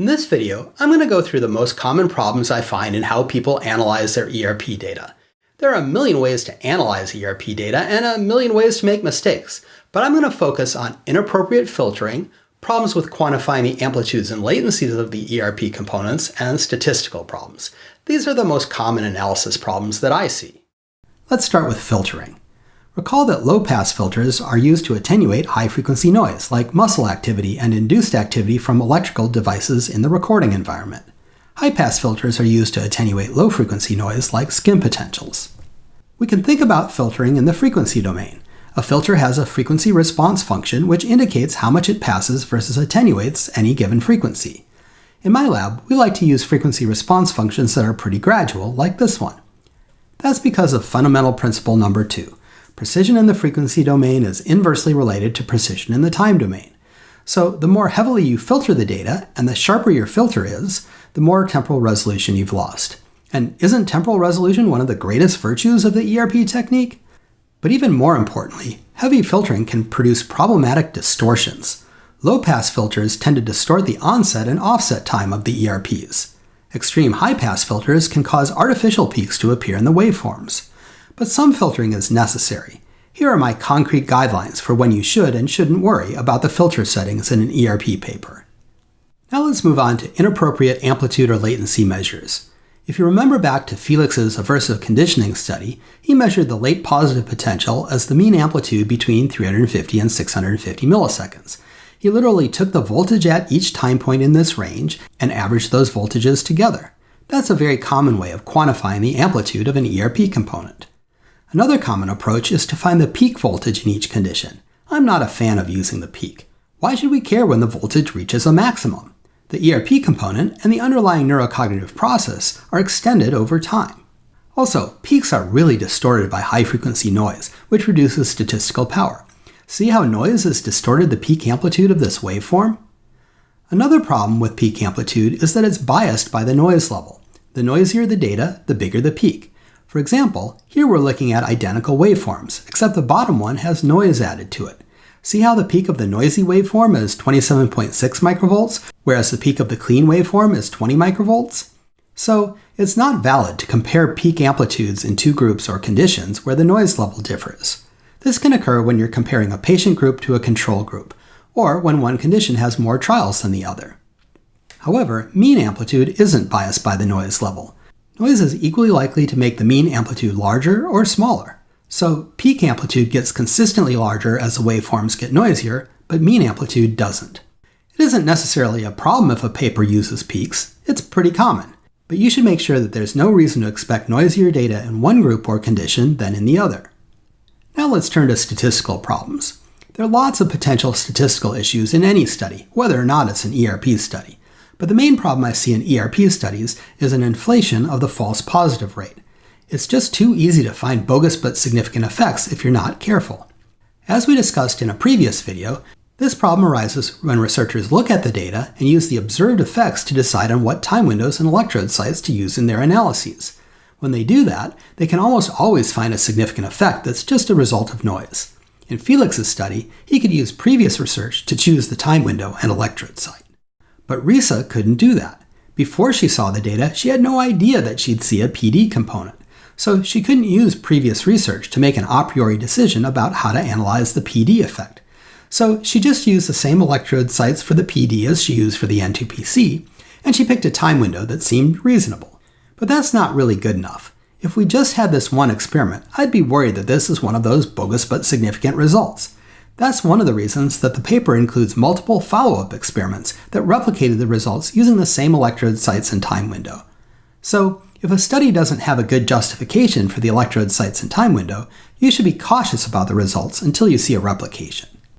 In this video, I'm going to go through the most common problems I find in how people analyze their ERP data. There are a million ways to analyze ERP data and a million ways to make mistakes, but I'm going to focus on inappropriate filtering, problems with quantifying the amplitudes and latencies of the ERP components, and statistical problems. These are the most common analysis problems that I see. Let's start with filtering. Recall that low-pass filters are used to attenuate high-frequency noise, like muscle activity and induced activity from electrical devices in the recording environment. High-pass filters are used to attenuate low-frequency noise, like skin potentials. We can think about filtering in the frequency domain. A filter has a frequency response function which indicates how much it passes versus attenuates any given frequency. In my lab, we like to use frequency response functions that are pretty gradual, like this one. That's because of fundamental principle number two. Precision in the frequency domain is inversely related to precision in the time domain. So the more heavily you filter the data, and the sharper your filter is, the more temporal resolution you've lost. And isn't temporal resolution one of the greatest virtues of the ERP technique? But even more importantly, heavy filtering can produce problematic distortions. Low-pass filters tend to distort the onset and offset time of the ERPs. Extreme high-pass filters can cause artificial peaks to appear in the waveforms but some filtering is necessary. Here are my concrete guidelines for when you should and shouldn't worry about the filter settings in an ERP paper. Now let's move on to inappropriate amplitude or latency measures. If you remember back to Felix's aversive conditioning study, he measured the late positive potential as the mean amplitude between 350 and 650 milliseconds. He literally took the voltage at each time point in this range and averaged those voltages together. That's a very common way of quantifying the amplitude of an ERP component. Another common approach is to find the peak voltage in each condition. I'm not a fan of using the peak. Why should we care when the voltage reaches a maximum? The ERP component and the underlying neurocognitive process are extended over time. Also, peaks are really distorted by high-frequency noise, which reduces statistical power. See how noise has distorted the peak amplitude of this waveform? Another problem with peak amplitude is that it's biased by the noise level. The noisier the data, the bigger the peak. For example, here we're looking at identical waveforms, except the bottom one has noise added to it. See how the peak of the noisy waveform is 27.6 microvolts, whereas the peak of the clean waveform is 20 microvolts? So, it's not valid to compare peak amplitudes in two groups or conditions where the noise level differs. This can occur when you're comparing a patient group to a control group, or when one condition has more trials than the other. However, mean amplitude isn't biased by the noise level. Noise is equally likely to make the mean amplitude larger or smaller. So peak amplitude gets consistently larger as the waveforms get noisier, but mean amplitude doesn't. It isn't necessarily a problem if a paper uses peaks, it's pretty common. But you should make sure that there's no reason to expect noisier data in one group or condition than in the other. Now let's turn to statistical problems. There are lots of potential statistical issues in any study, whether or not it's an ERP study. But the main problem I see in ERP studies is an inflation of the false positive rate. It's just too easy to find bogus but significant effects if you're not careful. As we discussed in a previous video, this problem arises when researchers look at the data and use the observed effects to decide on what time windows and electrode sites to use in their analyses. When they do that, they can almost always find a significant effect that's just a result of noise. In Felix's study, he could use previous research to choose the time window and electrode site. But Risa couldn't do that. Before she saw the data, she had no idea that she'd see a PD component. So she couldn't use previous research to make an a priori decision about how to analyze the PD effect. So she just used the same electrode sites for the PD as she used for the N2PC, and she picked a time window that seemed reasonable. But that's not really good enough. If we just had this one experiment, I'd be worried that this is one of those bogus but significant results. That's one of the reasons that the paper includes multiple follow-up experiments that replicated the results using the same electrode sites and time window. So, if a study doesn't have a good justification for the electrode sites and time window, you should be cautious about the results until you see a replication.